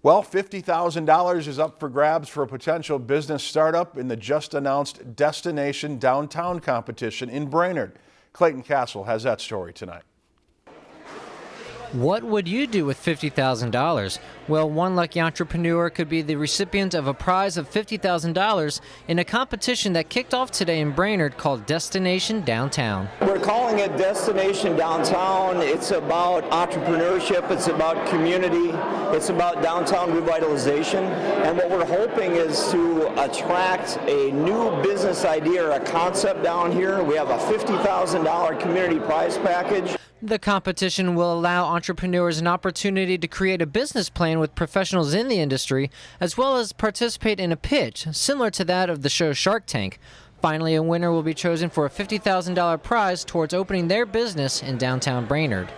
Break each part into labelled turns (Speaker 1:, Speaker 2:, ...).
Speaker 1: Well, $50,000 is up for grabs for a potential business startup in the just announced Destination Downtown competition in Brainerd. Clayton Castle has that story tonight.
Speaker 2: What would you do with $50,000? Well, one lucky entrepreneur could be the recipient of a prize of $50,000 in a competition that kicked off today in Brainerd called Destination Downtown.
Speaker 3: We're calling it Destination Downtown. It's about entrepreneurship, it's about community, it's about downtown revitalization. And what we're hoping is to attract a new business idea or a concept down here. We have a $50,000 community prize package.
Speaker 2: The competition will allow entrepreneurs an opportunity to create a business plan with professionals in the industry, as well as participate in a pitch similar to that of the show Shark Tank. Finally, a winner will be chosen for a $50,000 prize towards opening their business in downtown Brainerd.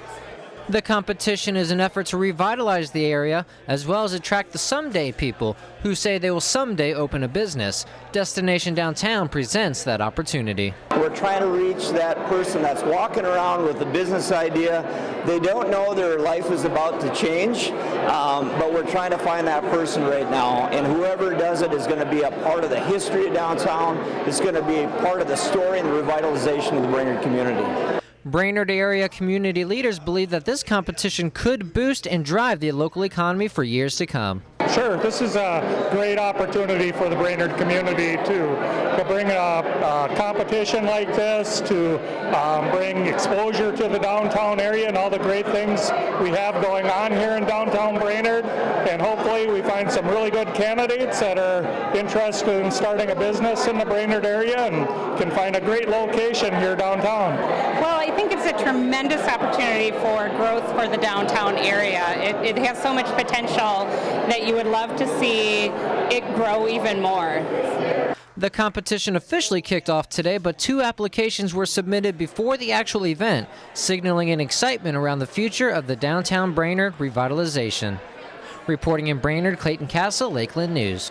Speaker 2: The competition is an effort to revitalize the area as well as attract the someday people who say they will someday open a business. Destination Downtown presents that opportunity.
Speaker 3: We're trying to reach that person that's walking around with a business idea. They don't know their life is about to change, um, but we're trying to find that person right now. And whoever does it is going to be a part of the history of downtown. It's going to be a part of the story and the revitalization of the Brainerd community.
Speaker 2: Brainerd area community leaders believe that this competition could boost and drive the local economy for years to come.
Speaker 4: Sure, this is a great opportunity for the Brainerd community to, to bring a, a competition like this, to um, bring exposure to the downtown area and all the great things we have going on here in downtown Brainerd. And hopefully we find some really good candidates that are interested in starting a business in the Brainerd area and can find a great location here downtown.
Speaker 5: Well, I think it's a tremendous opportunity for growth for the downtown area. It, it has so much potential that you would love to see it grow even more.
Speaker 2: The competition officially kicked off today, but two applications were submitted before the actual event, signaling an excitement around the future of the downtown Brainerd revitalization. Reporting in Brainerd, Clayton Castle, Lakeland News.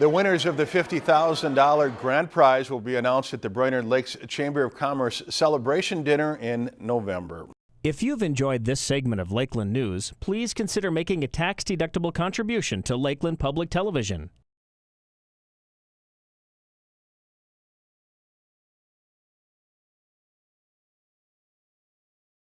Speaker 1: The winners of the $50,000 grand prize will be announced at the Brainerd Lakes Chamber of Commerce celebration dinner in November.
Speaker 6: If you've enjoyed this segment of Lakeland News, please consider making a tax-deductible contribution to Lakeland Public Television.